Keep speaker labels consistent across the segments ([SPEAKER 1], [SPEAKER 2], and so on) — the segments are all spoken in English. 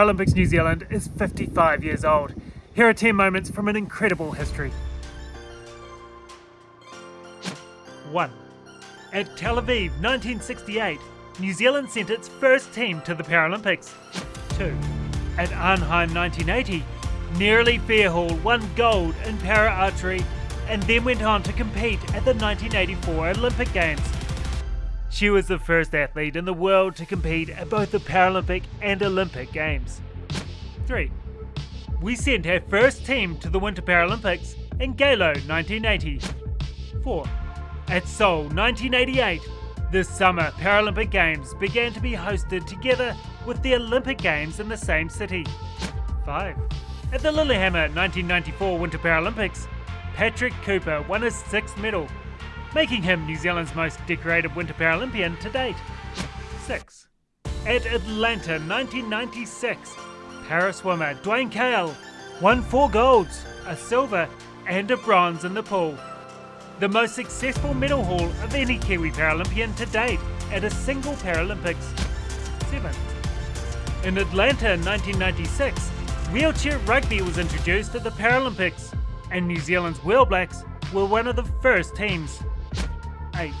[SPEAKER 1] Paralympics New Zealand is 55 years old. Here are 10 moments from an incredible history. 1. At Tel Aviv 1968, New Zealand sent its first team to the Paralympics. 2. At Arnhem 1980, Neroli Fairhall won gold in para archery and then went on to compete at the 1984 Olympic Games. She was the first athlete in the world to compete at both the Paralympic and Olympic Games. 3. We sent our first team to the Winter Paralympics in Geilo 1980. 4. At Seoul 1988, the Summer Paralympic Games began to be hosted together with the Olympic Games in the same city. 5. At the Lillehammer 1994 Winter Paralympics, Patrick Cooper won his sixth medal making him New Zealand's most decorated Winter Paralympian to date. 6. At Atlanta 1996, para swimmer Duane Kale won four golds, a silver and a bronze in the pool. The most successful medal haul of any Kiwi Paralympian to date at a single Paralympics. 7. In Atlanta 1996, wheelchair rugby was introduced at the Paralympics, and New Zealand's Wheel Blacks were one of the first teams. 8.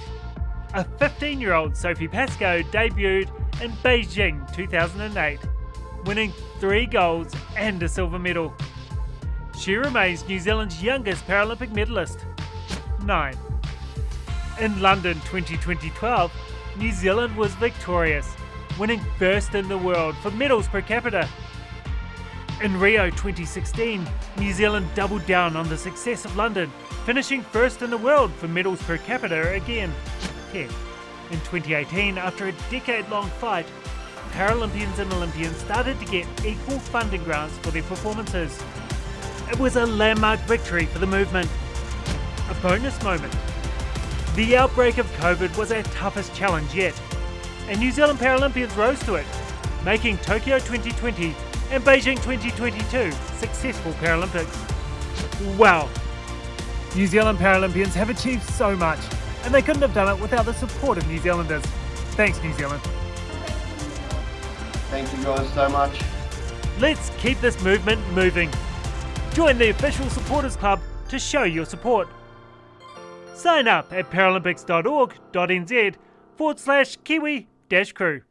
[SPEAKER 1] A 15 year old Sophie Pascoe debuted in Beijing 2008, winning three golds and a silver medal. She remains New Zealand's youngest Paralympic medalist. 9. In London 2012, New Zealand was victorious, winning first in the world for medals per capita. In Rio 2016, New Zealand doubled down on the success of London finishing first in the world for medals per capita again. 10. In 2018, after a decade-long fight, Paralympians and Olympians started to get equal funding grants for their performances. It was a landmark victory for the movement. A bonus moment. The outbreak of COVID was our toughest challenge yet, and New Zealand Paralympians rose to it, making Tokyo 2020 and Beijing 2022 successful Paralympics. Wow, New Zealand Paralympians have achieved so much, and they couldn't have done it without the support of New Zealanders. Thanks, New Zealand.
[SPEAKER 2] Thank you guys so much.
[SPEAKER 1] Let's keep this movement moving. Join the official supporters club to show your support. Sign up at paralympics.org.nz forward slash kiwi dash crew.